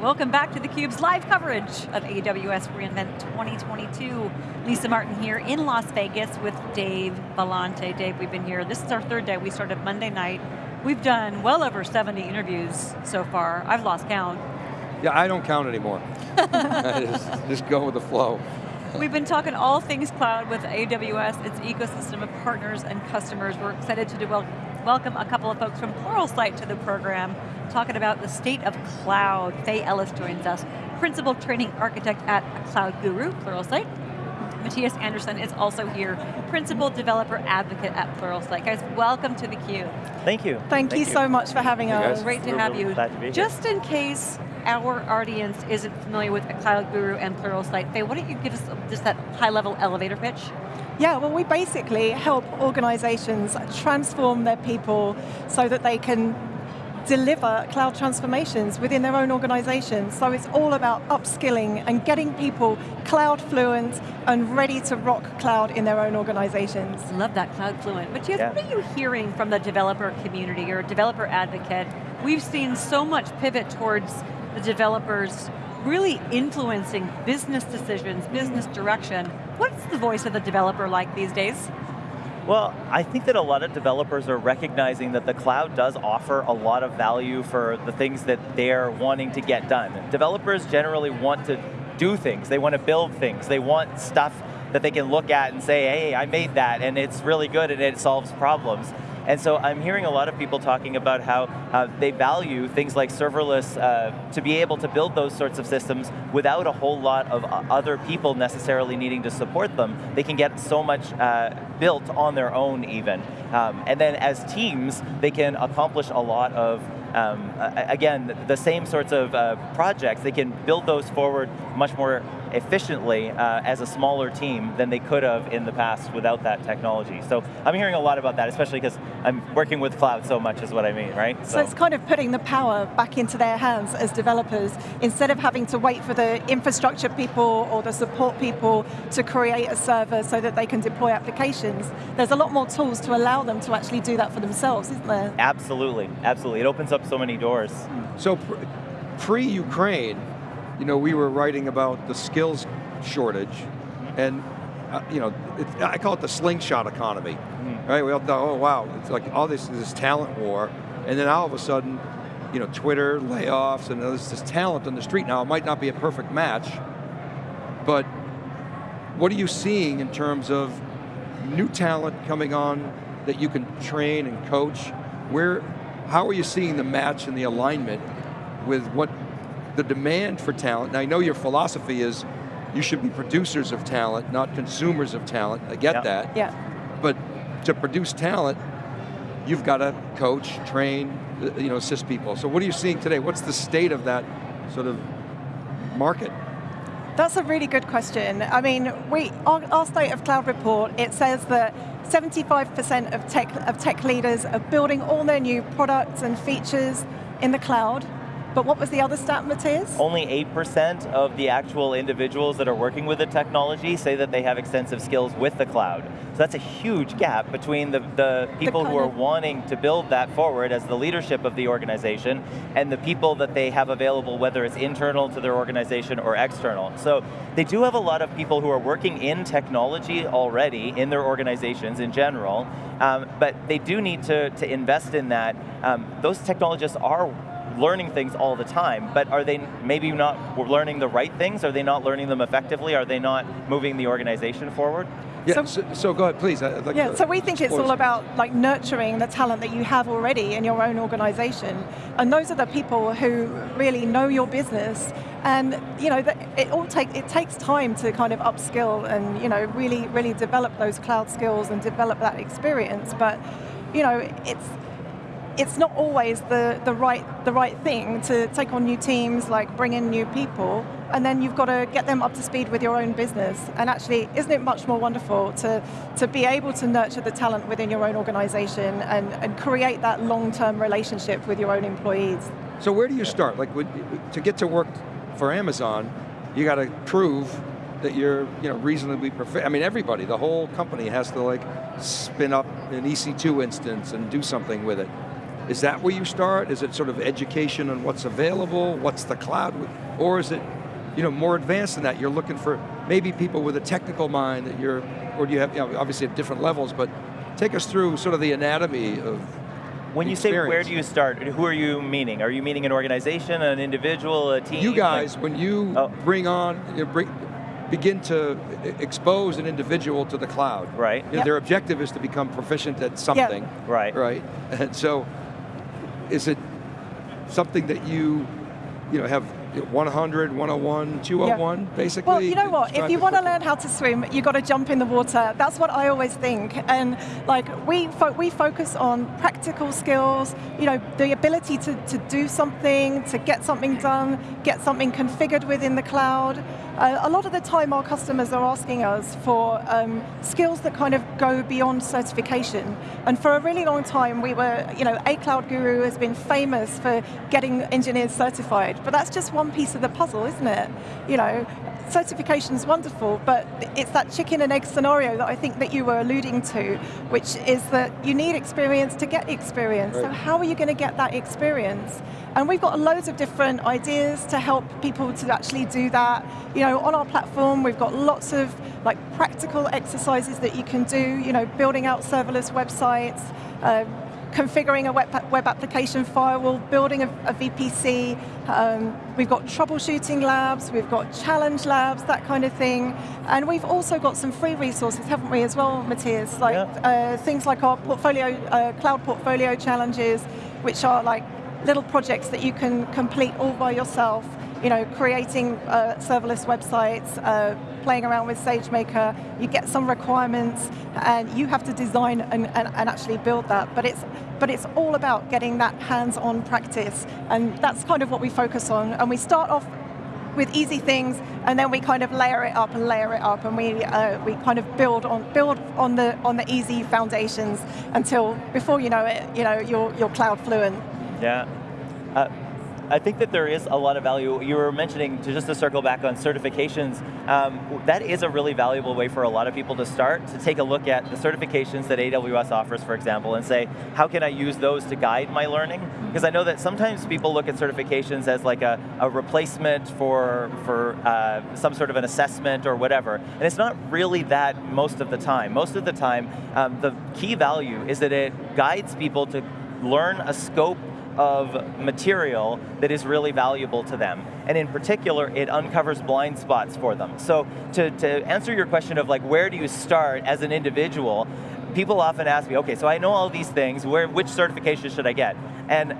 Welcome back to theCUBE's live coverage of AWS reInvent 2022. Lisa Martin here in Las Vegas with Dave Vellante. Dave, we've been here, this is our third day, we started Monday night. We've done well over 70 interviews so far. I've lost count. Yeah, I don't count anymore. just, just go with the flow. We've been talking all things cloud with AWS, its ecosystem of partners and customers. We're excited to welcome a couple of folks from Pluralsight to the program talking about the state of cloud. Faye Ellis joins us, Principal Training Architect at Cloud Guru, Pluralsight. Mattias Andersson is also here, Principal Developer Advocate at Pluralsight. Guys, welcome to theCUBE. Thank you. Thank, Thank you, you, so much for having us. Great to have you. To Just in case our audience isn't familiar with Cloud Guru and Pluralsight, Faye, why don't you give us just that high level elevator pitch? Yeah, well we basically help organizations transform their people so that they can deliver cloud transformations within their own organizations. So it's all about upskilling and getting people cloud fluent and ready to rock cloud in their own organizations. Love that, cloud fluent. But yeah. what are you hearing from the developer community or developer advocate? We've seen so much pivot towards the developers really influencing business decisions, business direction. What's the voice of the developer like these days? Well, I think that a lot of developers are recognizing that the cloud does offer a lot of value for the things that they're wanting to get done. Developers generally want to do things, they want to build things, they want stuff that they can look at and say, hey, I made that and it's really good and it solves problems. And so I'm hearing a lot of people talking about how uh, they value things like serverless uh, to be able to build those sorts of systems without a whole lot of other people necessarily needing to support them. They can get so much uh, built on their own even. Um, and then as teams, they can accomplish a lot of um, again, the same sorts of uh, projects, they can build those forward much more efficiently uh, as a smaller team than they could have in the past without that technology. So I'm hearing a lot about that, especially because I'm working with cloud so much is what I mean, right? So. so. it's kind of putting the power back into their hands as developers, instead of having to wait for the infrastructure people or the support people to create a server so that they can deploy applications. There's a lot more tools to allow them to actually do that for themselves, isn't there? Absolutely, absolutely. It opens up so many doors. So pre-Ukraine, you know, we were writing about the skills shortage, and uh, you know, I call it the slingshot economy, mm. right? We all thought, oh wow, it's like all this this talent war, and then all of a sudden, you know, Twitter layoffs, and there's this talent on the street now. It might not be a perfect match, but what are you seeing in terms of new talent coming on that you can train and coach? Where, how are you seeing the match and the alignment with what the demand for talent, now I know your philosophy is you should be producers of talent, not consumers of talent, I get that. Yeah. But to produce talent, you've got to coach, train, uh, you know, assist people. So what are you seeing today? What's the state of that sort of market? That's a really good question. I mean, we our, our State of Cloud report, it says that 75% of tech, of tech leaders are building all their new products and features in the cloud. But what was the other stat, Mattias? Only 8% of the actual individuals that are working with the technology say that they have extensive skills with the cloud. So that's a huge gap between the, the people the who are wanting to build that forward as the leadership of the organization and the people that they have available, whether it's internal to their organization or external. So they do have a lot of people who are working in technology already in their organizations in general, um, but they do need to, to invest in that. Um, those technologists are learning things all the time, but are they maybe not learning the right things? Are they not learning them effectively? Are they not moving the organization forward? Yeah, so, so, so go ahead, please. Like yeah, so we think it's all about like nurturing the talent that you have already in your own organization. And those are the people who really know your business. And you know, it all take, it takes time to kind of upskill and you know, really, really develop those cloud skills and develop that experience. But you know, it's, it's not always the, the, right, the right thing to take on new teams, like bring in new people, and then you've got to get them up to speed with your own business. And actually, isn't it much more wonderful to, to be able to nurture the talent within your own organization and, and create that long-term relationship with your own employees? So where do you start? Like, to get to work for Amazon, you got to prove that you're you know, reasonably. I mean, everybody, the whole company has to like spin up an EC2 instance and do something with it Is that where you start? Is it sort of education on what's available, what's the cloud, or is it you know, more advanced than that? You're looking for maybe people with a technical mind that you're, or do you have, you know, obviously at different levels, but take us through sort of the anatomy of when you experience. say where do you start, who are you meaning? Are you meaning an organization, an individual, a team? You guys, like, when you oh. bring on, you bring, begin to expose an individual to the cloud. Right. You know, yep. Their objective is to become proficient at something. Yep. Right. Right. And so, is it something that you, you know, have 100, 101, 201, yeah. basically? Well, you know what? If you want to learn how to swim, you've got to jump in the water. That's what I always think. And like we fo we focus on practical skills, you know, the ability to, to do something, to get something done, get something configured within the cloud. Uh, a lot of the time our customers are asking us for um, skills that kind of go beyond certification. And for a really long time we were, you know, A Cloud Guru has been famous for getting engineers certified, but that's just one piece of the puzzle, isn't it? You know, certification is wonderful, but it's that chicken and egg scenario that I think that you were alluding to, which is that you need experience to get experience. Right. So how are you going to get that experience? And we've got loads of different ideas to help people to actually do that. You know, on our platform, we've got lots of like practical exercises that you can do, you know, building out serverless websites, uh, configuring a web, web application firewall, building a, a VPC. Um, we've got troubleshooting labs, we've got challenge labs, that kind of thing. And we've also got some free resources, haven't we, as well, Mattias? Like yeah. uh, things like our portfolio, uh, cloud portfolio challenges, which are like little projects that you can complete all by yourself you know, creating uh, serverless websites, uh, playing around with SageMaker, you get some requirements, and you have to design and, and, and, actually build that. But it's, but it's all about getting that hands-on practice, and that's kind of what we focus on. And we start off with easy things, and then we kind of layer it up and layer it up, and we uh, we kind of build on build on the on the easy foundations until before you know it, you know you're you're cloud fluent. Yeah. Uh, I think that there is a lot of value. You were mentioning, to just to circle back on certifications, um, that is a really valuable way for a lot of people to start, to take a look at the certifications that AWS offers, for example, and say, how can I use those to guide my learning? Because I know that sometimes people look at certifications as like a, a replacement for, for uh, some sort of an assessment or whatever, and it's not really that most of the time. Most of the time, um, the key value is that it guides people to learn a scope of material that is really valuable to them. And in particular, it uncovers blind spots for them. So to, to answer your question of like, where do you start as an individual, people often ask me, okay, so I know all these things, where, which certification should I get? And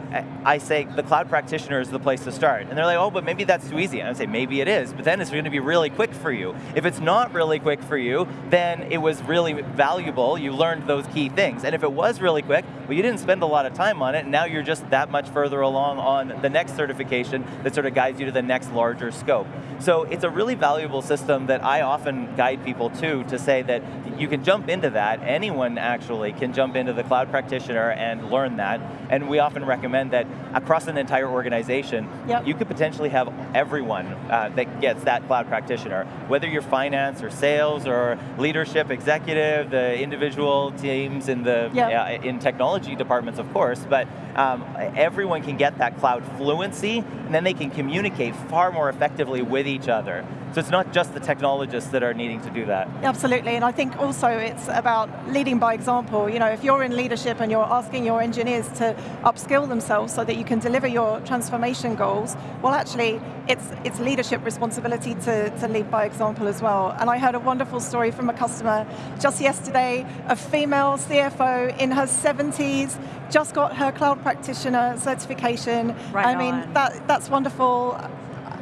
I say, the cloud practitioner is the place to start. And they're like, oh, but maybe that's too easy. And I say, maybe it is, but then it's going to be really quick for you. If it's not really quick for you, then it was really valuable, you learned those key things. And if it was really quick, well, you didn't spend a lot of time on it, and now you're just that much further along on the next certification that sort of guides you to the next larger scope. So it's a really valuable system that I often guide people to, to say that you can jump into that, anyone actually can jump into the cloud practitioner and learn that, and we often recommend that across an entire organization, yep. you could potentially have everyone uh, that gets that cloud practitioner, whether you're finance or sales or leadership, executive, the individual teams in the yep. uh, in technology departments, of course, but um, everyone can get that cloud fluency, and then they can communicate far more effectively with each other. So it's not just the technologists that are needing to do that. Absolutely, and I think also it's about leading by example. You know, if you're in leadership and you're asking your engineers to upskill themselves so that you can deliver your transformation goals, well actually, it's, it's leadership responsibility to, to lead by example as well. And I heard a wonderful story from a customer just yesterday, a female CFO in her 70s, just got her cloud practitioner certification. Right I mean, that, that's wonderful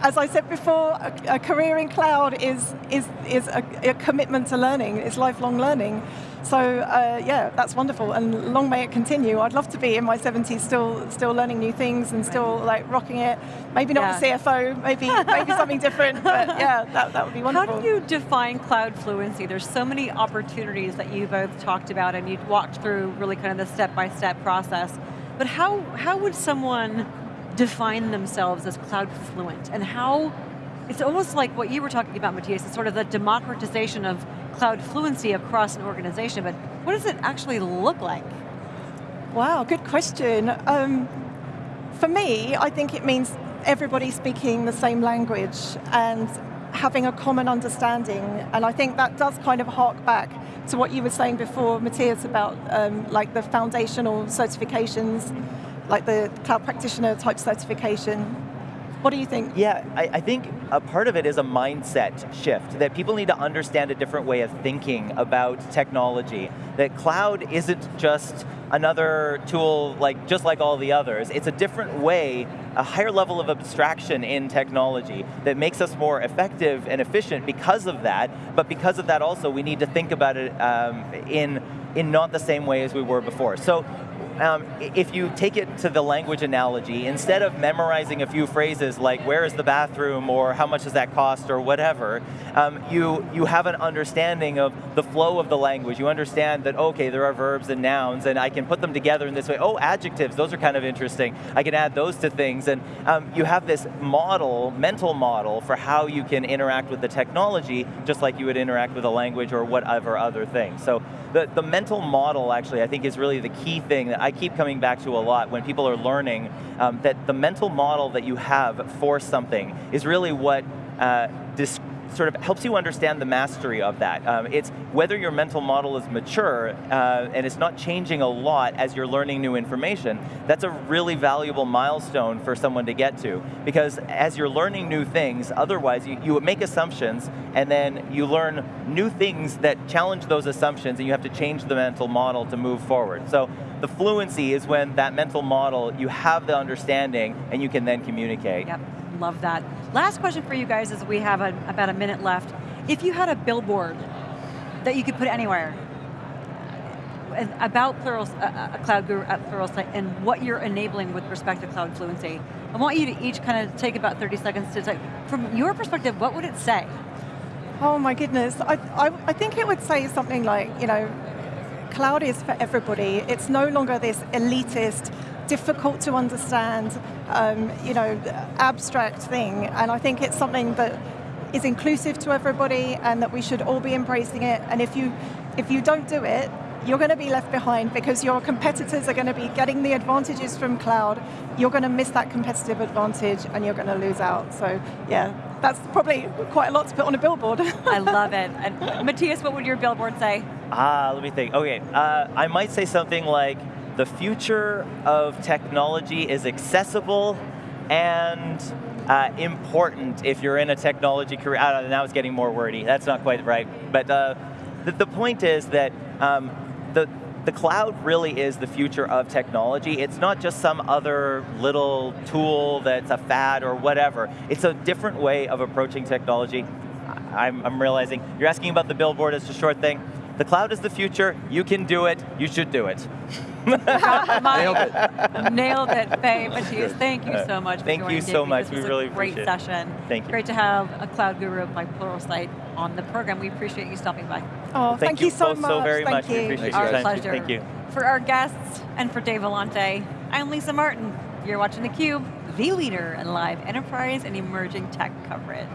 as I said before, a, a, career in cloud is, is, is a, a, commitment to learning, it's lifelong learning. So uh, yeah, that's wonderful, and long may it continue. I'd love to be in my 70s still still learning new things and still like rocking it. Maybe not yeah. the CFO, maybe maybe something different, but yeah, that, that would be wonderful. How do you define cloud fluency? There's so many opportunities that you both talked about and you walked through really kind of the step-by-step -step process. But how, how would someone define themselves as cloud fluent and how, it's almost like what you were talking about, Mattias, it's sort of the democratization of cloud fluency across an organization, but what does it actually look like? Wow, good question. Um, for me, I think it means everybody speaking the same language and having a common understanding. And I think that does kind of hark back to what you were saying before, Mattias, about um, like the foundational certifications, like the cloud practitioner type certification. What do you think? Yeah, I, I, think a part of it is a mindset shift, that people need to understand a different way of thinking about technology. That cloud isn't just another tool like just like all the others. It's a different way, a higher level of abstraction in technology that makes us more effective and efficient because of that, but because of that also we need to think about it um, in, in not the same way as we were before. So um, if you take it to the language analogy, instead of memorizing a few phrases like where is the bathroom or how much does that cost or whatever, um, you, you have an understanding of the flow of the language. You understand that, okay, there are verbs and nouns and I can put them together in this way. Oh, adjectives, those are kind of interesting. I can add those to things and um, you have this model, mental model for how you can interact with the technology just like you would interact with a language or whatever other thing. So the, the mental model actually I think is really the key thing that keep coming back to a lot when people are learning um, that the mental model that you have for something is really what uh, sort of helps you understand the mastery of that. Um, it's whether your mental model is mature uh, and it's not changing a lot as you're learning new information, that's a really valuable milestone for someone to get to. Because as you're learning new things, otherwise you, you make assumptions and then you learn new things that challenge those assumptions and you have to change the mental model to move forward. So the fluency is when that mental model, you have the understanding and you can then communicate. Yep, love that. Last question for you guys as we have a, about a minute left. If you had a billboard that you could put anywhere, uh, about Plural, uh, uh Cloud Guru uh, at Pluralsight and what you're enabling with respect to cloud fluency. I want you to each kind of take about 30 seconds to say, from your perspective, what would it say? Oh my goodness, I, I, I think it would say something like, you know, cloud is for everybody. It's no longer this elitist, difficult to understand, um, you know, abstract thing. And I think it's something that is inclusive to everybody and that we should all be embracing it. And if you, if you don't do it, you're going to be left behind because your competitors are going to be getting the advantages from cloud. You're going to miss that competitive advantage and you're going to lose out. So yeah, that's probably quite a lot to put on a billboard. I love it. And Mattias, what would your billboard say? Ah, let me think. Okay, uh, I might say something like, the future of technology is accessible and uh, important if you're in a technology career. I don't know, now it's getting more wordy. That's not quite right. But uh, the, the, point is that um, the, the cloud really is the future of technology. It's not just some other little tool that's a fad or whatever. It's a different way of approaching technology. I'm, I'm realizing, you're asking about the billboard as a short thing. The cloud is the future, you can do it, you should do it. Nailed it. Nailed it, Faye, Mattias, thank you so much Thank you so much, we really great appreciate it. session. Thank you. Great to have a cloud guru like Pluralsight on the program. We appreciate you stopping by. Oh, thank, thank you, so much. so very thank much. You. We appreciate Our your time. pleasure. Thank you. For our guests and for Dave Vellante, I'm Lisa Martin. You're watching theCUBE, the leader in live enterprise and emerging tech coverage.